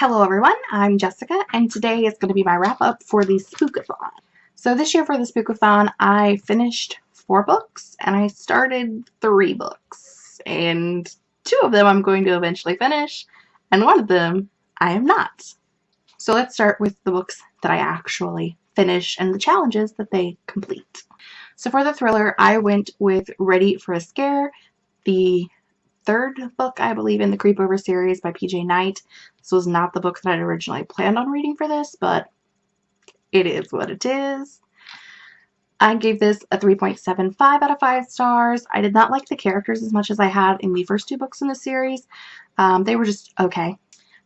Hello everyone, I'm Jessica and today is going to be my wrap up for the Spookathon. So this year for the Spookathon I finished four books and I started three books and two of them I'm going to eventually finish and one of them I am not. So let's start with the books that I actually finish and the challenges that they complete. So for the thriller I went with Ready for a Scare, the third book, I believe, in the Creepover series by PJ Night. This was not the book that I'd originally planned on reading for this, but it is what it is. I gave this a 3.75 out of 5 stars. I did not like the characters as much as I had in the first two books in the series. Um, they were just okay.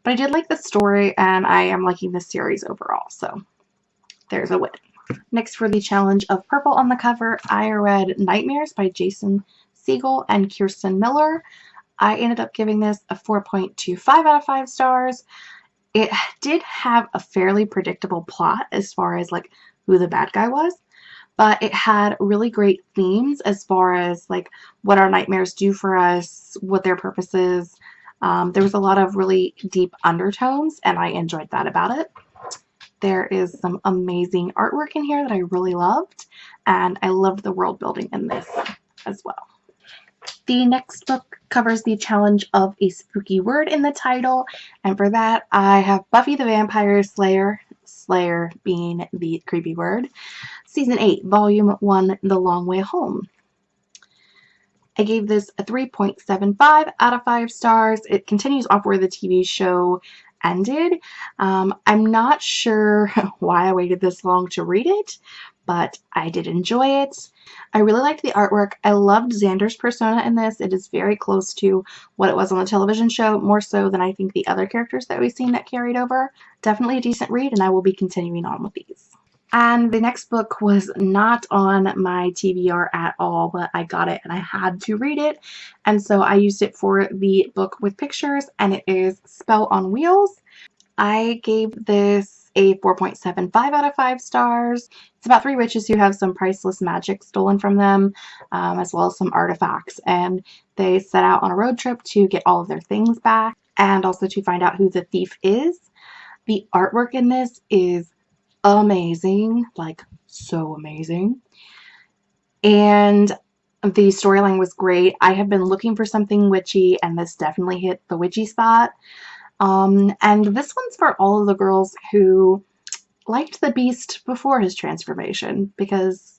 But I did like the story, and I am liking this series overall, so there's a win. Next for the challenge of purple on the cover, I read Nightmares by Jason Segel and Kirsten Miller. I ended up giving this a 4.25 out of 5 stars. It did have a fairly predictable plot as far as like who the bad guy was, but it had really great themes as far as like what our nightmares do for us, what their purpose is. Um, there was a lot of really deep undertones and I enjoyed that about it. There is some amazing artwork in here that I really loved and I loved the world building in this as well. The next book covers the challenge of a spooky word in the title, and for that I have Buffy the Vampire Slayer, Slayer being the creepy word, Season 8, Volume 1, The Long Way Home. I gave this a 3.75 out of 5 stars. It continues off where the TV show ended. Um, I'm not sure why I waited this long to read it, but I did enjoy it. I really liked the artwork. I loved Xander's persona in this. It is very close to what it was on the television show, more so than I think the other characters that we've seen that carried over. Definitely a decent read, and I will be continuing on with these. And the next book was not on my TBR at all, but I got it and I had to read it. And so I used it for the book with pictures, and it is Spell on Wheels. I gave this a 4.75 out of 5 stars. It's about three witches who have some priceless magic stolen from them, um, as well as some artifacts. And they set out on a road trip to get all of their things back and also to find out who the thief is. The artwork in this is amazing, like so amazing. And the storyline was great. I have been looking for something witchy and this definitely hit the witchy spot. Um, and this one's for all of the girls who liked the Beast before his transformation because,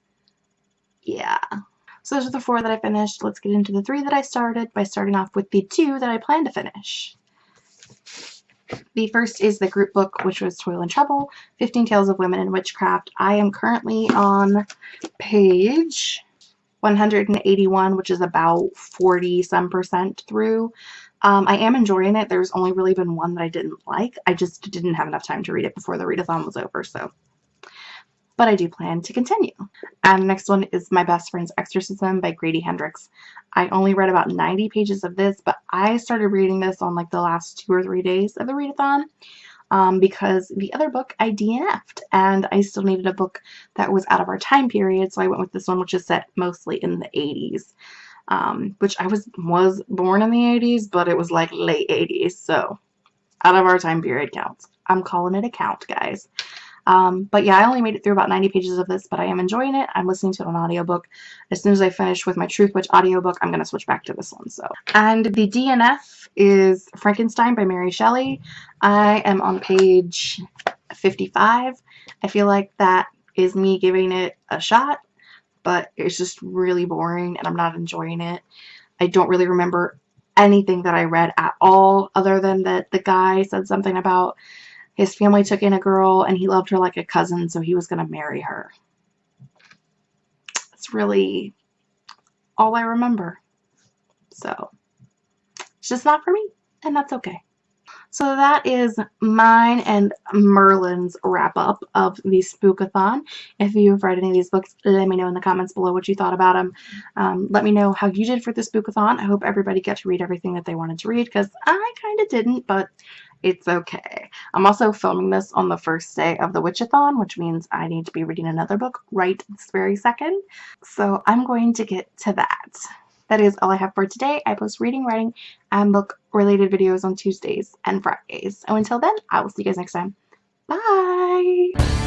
yeah. So those are the four that I finished. Let's get into the three that I started by starting off with the two that I plan to finish. The first is the group book, which was Toil and Trouble, 15 Tales of Women in Witchcraft. I am currently on page 181, which is about 40 some percent through. Um, I am enjoying it. There's only really been one that I didn't like. I just didn't have enough time to read it before the readathon was over, so. But I do plan to continue. And the next one is My Best Friend's Exorcism by Grady Hendrix. I only read about 90 pages of this, but I started reading this on like the last two or three days of the readathon um, because the other book I DNF'd and I still needed a book that was out of our time period, so I went with this one, which is set mostly in the 80s um, which I was was born in the 80s, but it was like late 80s, so out of our time period counts. I'm calling it a count, guys. Um, but yeah, I only made it through about 90 pages of this, but I am enjoying it. I'm listening to it on audiobook. As soon as I finish with my Truth Witch audiobook, I'm going to switch back to this one. So, And the DNF is Frankenstein by Mary Shelley. I am on page 55. I feel like that is me giving it a shot but it's just really boring and I'm not enjoying it. I don't really remember anything that I read at all other than that the guy said something about his family took in a girl and he loved her like a cousin so he was going to marry her. It's really all I remember. So it's just not for me and that's okay. So that is mine and Merlin's wrap up of the Spookathon. If you've read any of these books, let me know in the comments below what you thought about them. Um, let me know how you did for the Spookathon. I hope everybody got to read everything that they wanted to read because I kind of didn't, but it's okay. I'm also filming this on the first day of the Witchathon, which means I need to be reading another book right this very second. So I'm going to get to that. that is all I have for today. I post reading, writing, and book related videos on Tuesdays and Fridays. So until then, I will see you guys next time. Bye!